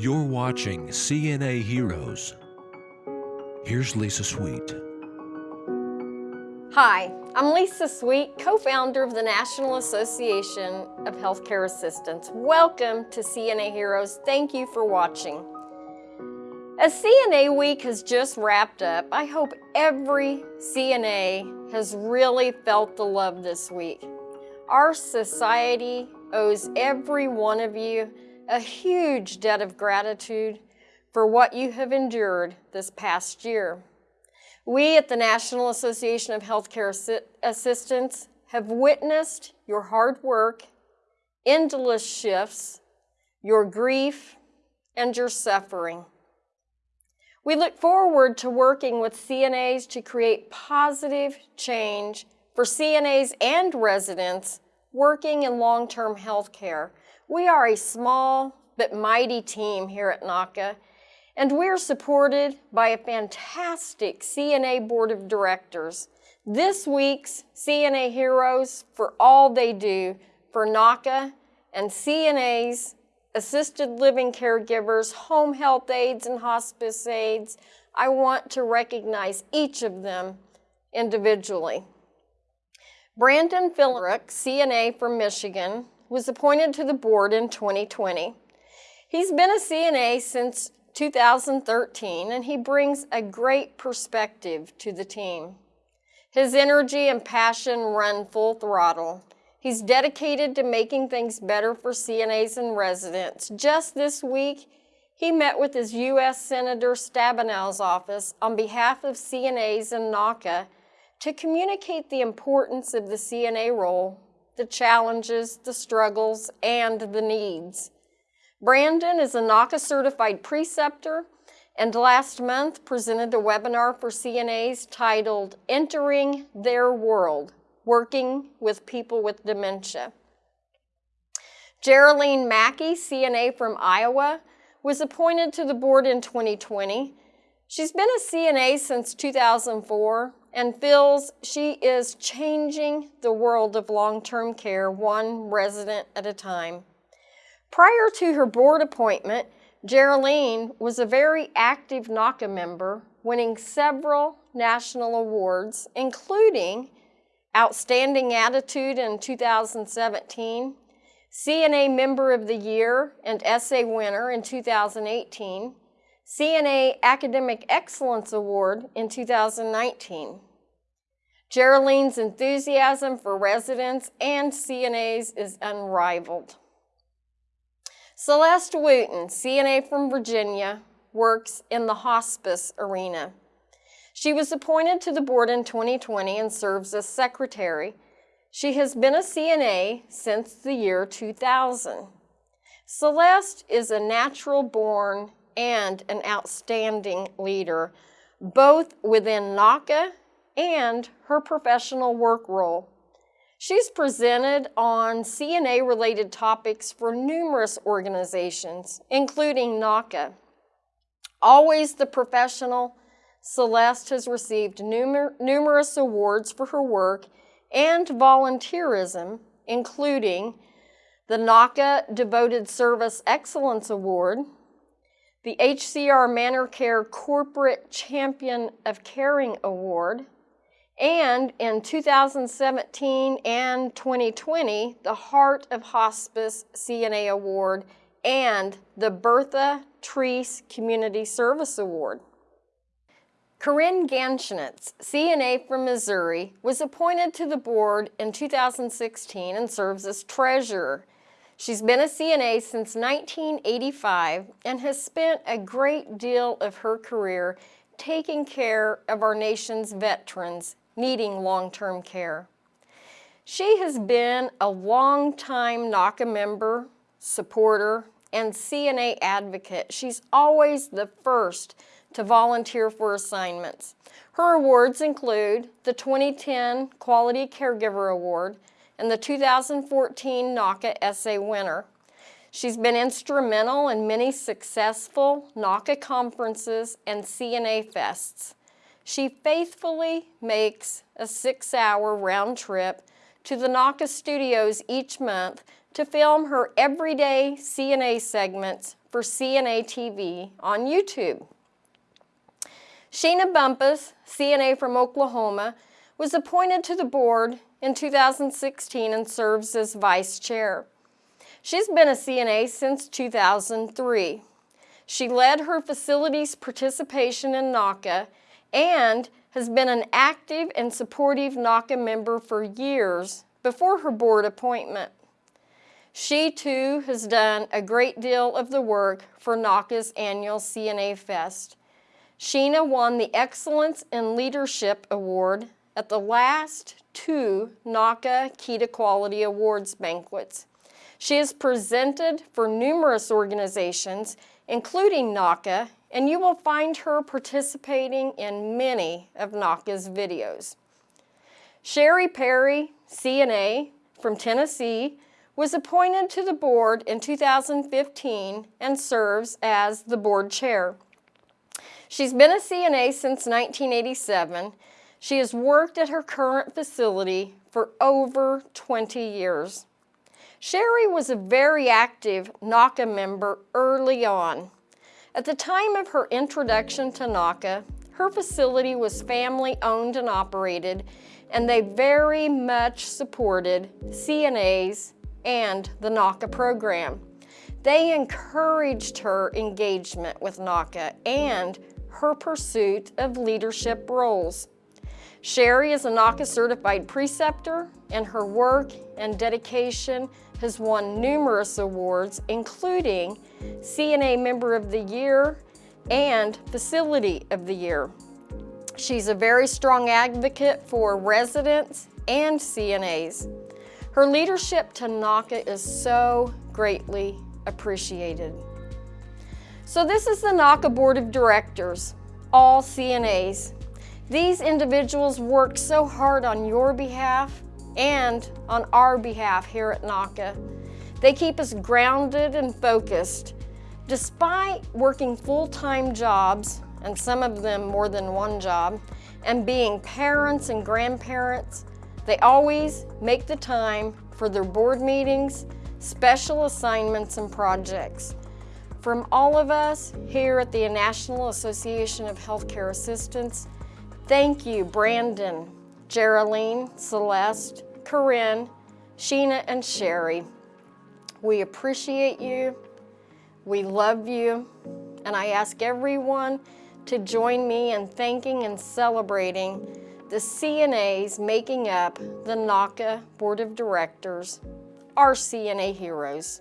You're watching CNA Heroes. Here's Lisa Sweet. Hi, I'm Lisa Sweet, co-founder of the National Association of Healthcare Assistants. Welcome to CNA Heroes. Thank you for watching. As CNA Week has just wrapped up, I hope every CNA has really felt the love this week. Our society owes every one of you a huge debt of gratitude for what you have endured this past year. We at the National Association of Healthcare Assi Assistants have witnessed your hard work, endless shifts, your grief, and your suffering. We look forward to working with CNAs to create positive change for CNAs and residents working in long-term health care we are a small but mighty team here at NAHCA, and we're supported by a fantastic CNA Board of Directors. This week's CNA Heroes for all they do for NAHCA and CNAs, assisted living caregivers, home health aides, and hospice aides. I want to recognize each of them individually. Brandon Philbrick, CNA from Michigan, was appointed to the board in 2020. He's been a CNA since 2013 and he brings a great perspective to the team. His energy and passion run full throttle. He's dedicated to making things better for CNAs and residents. Just this week, he met with his U.S. Senator Stabenow's office on behalf of CNAs and NAHCA to communicate the importance of the CNA role the challenges, the struggles, and the needs. Brandon is a NAHCA certified preceptor and last month presented a webinar for CNAs titled Entering Their World, Working with People with Dementia. Geraldine Mackey, CNA from Iowa, was appointed to the board in 2020. She's been a CNA since 2004 and feels she is changing the world of long-term care one resident at a time. Prior to her board appointment, Geraldine was a very active NAHCA member, winning several national awards, including Outstanding Attitude in 2017, CNA Member of the Year and Essay Winner in 2018, CNA Academic Excellence Award in 2019. Geraldine's enthusiasm for residents and CNAs is unrivaled. Celeste Wooten, CNA from Virginia, works in the hospice arena. She was appointed to the board in 2020 and serves as secretary. She has been a CNA since the year 2000. Celeste is a natural born and an outstanding leader, both within NAHCA and her professional work role. She's presented on CNA-related topics for numerous organizations, including NAHCA. Always the professional, Celeste has received numer numerous awards for her work and volunteerism, including the NAHCA Devoted Service Excellence Award, the HCR ManorCare Corporate Champion of Caring Award, and in 2017 and 2020, the Heart of Hospice CNA Award and the Bertha Treese Community Service Award. Corinne Ganschnitz, CNA from Missouri, was appointed to the board in 2016 and serves as treasurer. She's been a CNA since 1985 and has spent a great deal of her career taking care of our nation's veterans needing long-term care. She has been a long-time NAHCA member, supporter, and CNA advocate. She's always the first to volunteer for assignments. Her awards include the 2010 Quality Caregiver Award, and the 2014 NAHCA Essay winner. She's been instrumental in many successful NAHCA conferences and CNA fests. She faithfully makes a six-hour round trip to the NAHCA studios each month to film her everyday CNA segments for CNA TV on YouTube. Sheena Bumpus, CNA from Oklahoma, was appointed to the board in 2016 and serves as vice chair. She's been a CNA since 2003. She led her facility's participation in NAHCA and has been an active and supportive NAHCA member for years before her board appointment. She too has done a great deal of the work for NAHCA's annual CNA Fest. Sheena won the Excellence in Leadership Award at the last two NAHCA Key to Quality Awards banquets. She has presented for numerous organizations, including NAHCA, and you will find her participating in many of NAHCA's videos. Sherry Perry, CNA from Tennessee, was appointed to the board in 2015 and serves as the board chair. She's been a CNA since 1987. She has worked at her current facility for over 20 years. Sherry was a very active NAHCA member early on. At the time of her introduction to NAHCA, her facility was family owned and operated, and they very much supported CNAs and the NAHCA program. They encouraged her engagement with NAHCA and her pursuit of leadership roles. Sherry is a NAHCA certified preceptor and her work and dedication has won numerous awards, including CNA Member of the Year and Facility of the Year. She's a very strong advocate for residents and CNAs. Her leadership to NAHCA is so greatly appreciated. So this is the NAHCA Board of Directors, all CNAs. These individuals work so hard on your behalf and on our behalf here at NAHCA. They keep us grounded and focused. Despite working full-time jobs, and some of them more than one job, and being parents and grandparents, they always make the time for their board meetings, special assignments, and projects. From all of us here at the National Association of Healthcare Assistants, thank you, Brandon, Geraldine, Celeste, Corinne, Sheena, and Sherry. We appreciate you, we love you, and I ask everyone to join me in thanking and celebrating the CNAs making up the NAHCA Board of Directors, our CNA heroes.